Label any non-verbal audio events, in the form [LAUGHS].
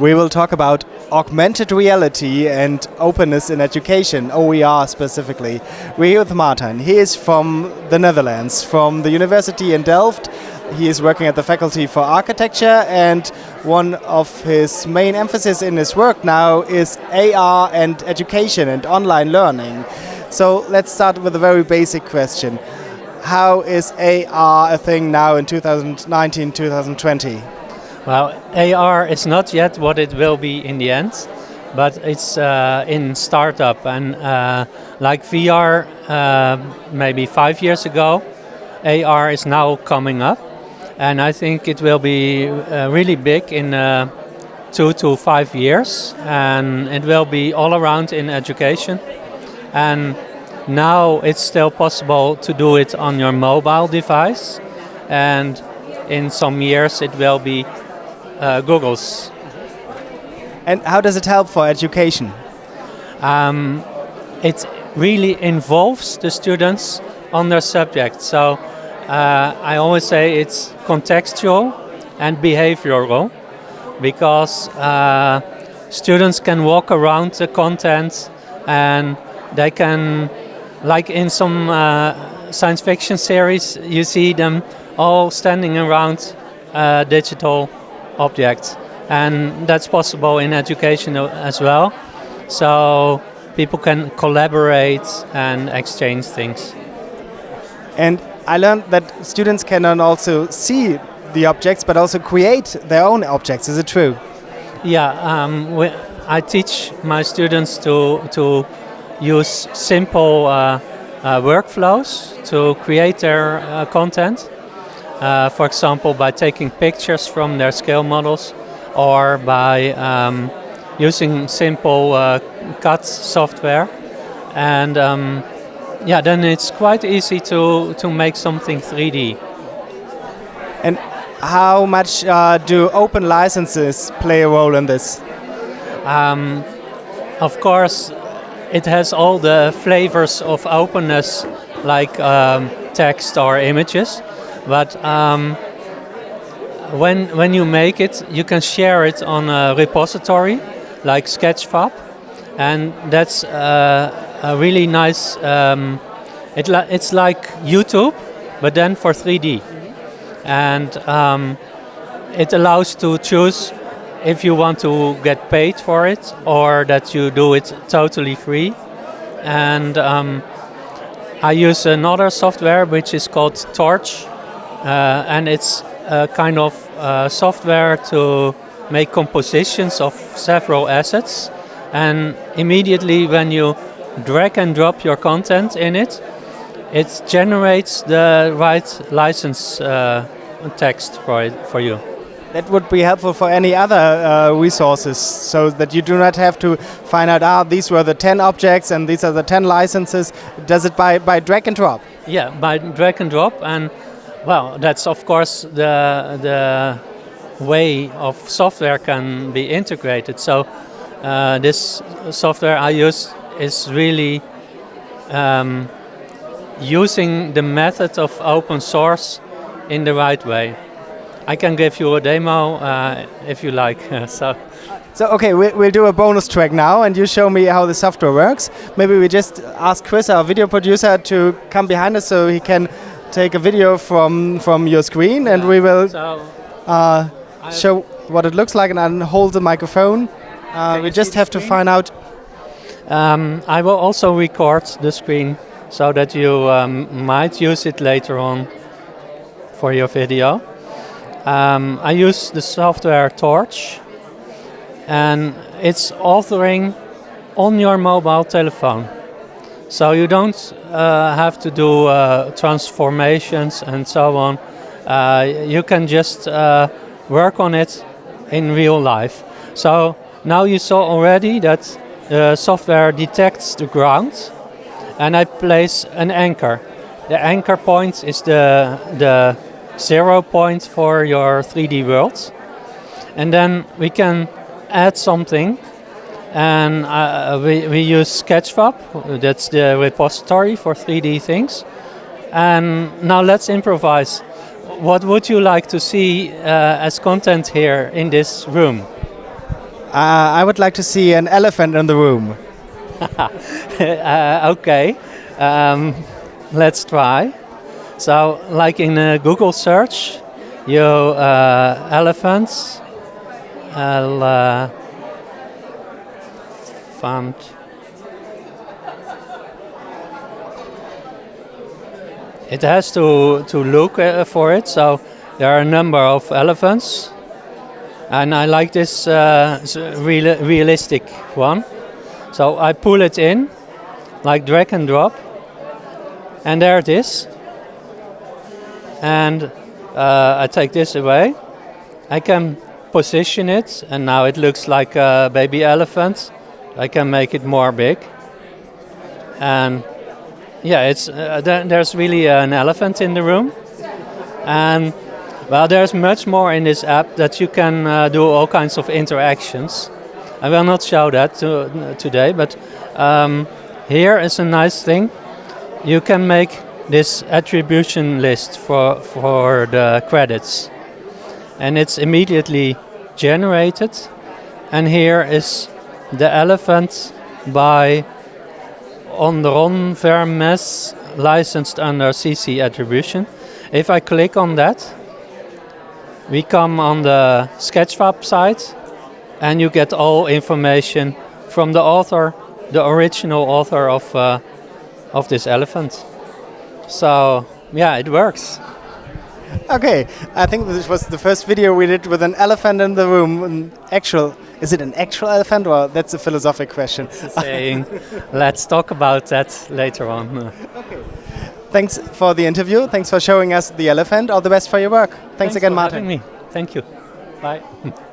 we will talk about augmented reality and openness in education, OER specifically. We're here with Martin. He is from the Netherlands, from the University in Delft. He is working at the Faculty for Architecture and one of his main emphasis in his work now is AR and education and online learning. So let's start with a very basic question. How is AR a thing now in 2019-2020? Well, AR is not yet what it will be in the end, but it's uh, in startup. And uh, like VR uh, maybe five years ago, AR is now coming up. And I think it will be uh, really big in uh, two to five years. And it will be all around in education. And now it's still possible to do it on your mobile device. And in some years it will be uh, Google's. And how does it help for education? Um, it really involves the students on their subject. So uh, I always say it's contextual and behavioral because uh, students can walk around the content and they can, like in some uh, science fiction series, you see them all standing around uh, digital objects. And that's possible in education as well. So people can collaborate and exchange things. And I learned that students can also see the objects but also create their own objects. Is it true? Yeah, um, we, I teach my students to, to use simple uh, uh, workflows to create their uh, content. Uh, for example, by taking pictures from their scale models or by um, using simple uh, CAD software. And um, yeah, then it's quite easy to, to make something 3D. And how much uh, do open licenses play a role in this? Um, of course, it has all the flavors of openness like um, text or images. But um, when, when you make it, you can share it on a repository like Sketchfab. And that's uh, a really nice, um, it li it's like YouTube, but then for 3D. And um, it allows to choose if you want to get paid for it or that you do it totally free. And um, I use another software which is called Torch, and it's a kind of uh, software to make compositions of several assets. And immediately when you drag and drop your content in it, it generates the right license uh, text for, it, for you. That would be helpful for any other uh, resources, so that you do not have to find out, ah, these were the 10 objects and these are the 10 licenses. Does it by, by drag and drop? Yeah, by drag and drop. and well, that's of course the, the way of software can be integrated. So uh, this software I use is really um, using the method of open source in the right way. I can give you a demo uh, if you like. [LAUGHS] so. So okay, we'll, we'll do a bonus track now and you show me how the software works. Maybe we just ask Chris, our video producer, to come behind us so he can take a video from from your screen, and we will uh, show what it looks like, and hold the microphone. Uh, we just have to find out. Um, I will also record the screen so that you um, might use it later on for your video. Um, I use the software Torch and it's authoring on your mobile telephone. So you don't uh, have to do uh, transformations and so on. Uh, you can just uh, work on it in real life. So now you saw already that the software detects the ground and I place an anchor. The anchor point is the, the zero point for your 3D world. And then we can add something and uh, we, we use Sketchfab, that's the repository for 3D things. And now let's improvise. What would you like to see uh, as content here in this room? Uh, I would like to see an elephant in the room. [LAUGHS] uh, okay, um, let's try. So, like in a Google search, you uh, elephants, elephant. It has to to look uh, for it. So there are a number of elephants, and I like this uh, real, realistic one. So I pull it in, like drag and drop, and there it is. And uh, I take this away. I can position it, and now it looks like a baby elephant. I can make it more big. And yeah, it's uh, th there's really an elephant in the room, and well, there's much more in this app that you can uh, do all kinds of interactions. I will not show that to, today, but um, here is a nice thing. You can make this attribution list for, for the credits. And it's immediately generated. And here is the elephant by Ondron Vermes, licensed under CC attribution. If I click on that, we come on the Sketchfab site and you get all information from the author, the original author of, uh, of this elephant. So yeah, it works. Okay, I think this was the first video we did with an elephant in the room. An actual, is it an actual elephant or that's a philosophic question? saying, let's talk about that later on. [LAUGHS] Okay. Thanks for the interview. Thanks for showing us the elephant. All the best for your work. Thanks, Thanks again, Martin. me. Thank you. Bye. [LAUGHS]